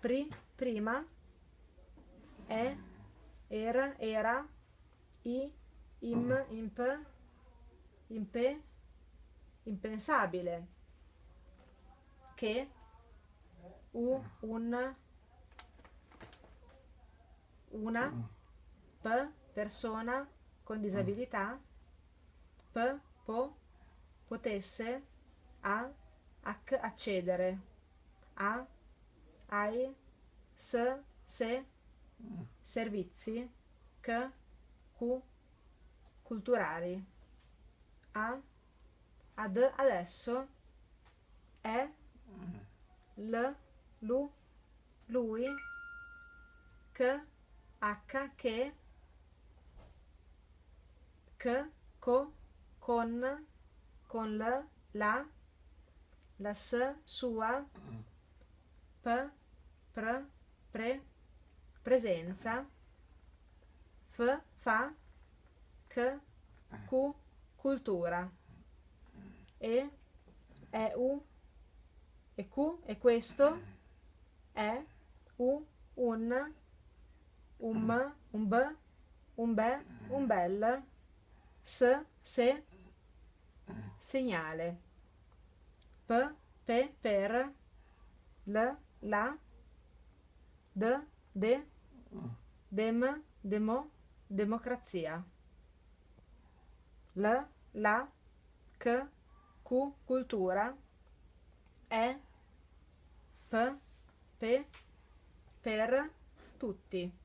pri, prima, è, era, era, i, im, imp, impe, impensabile, che, u, un, una, p, persona con disabilità, p, po, potesse, a, ac, accedere, a, ai, s, se, servizi, c, cu, culturali, a, ad, adesso, è, l, lu, lui, c, h, che, c, co, con, con l, la, la s, sua, p, pr, pre, presenza, f, fa, c, cu, cultura, e, è u, e q, e questo, è, u, un, un m, un b, un be, un bel, s, se, segnale, p, pe, per, l, la, d, de, dem, demo, democrazia, l, la, c, cu, cultura, e, p, pe, per, tutti.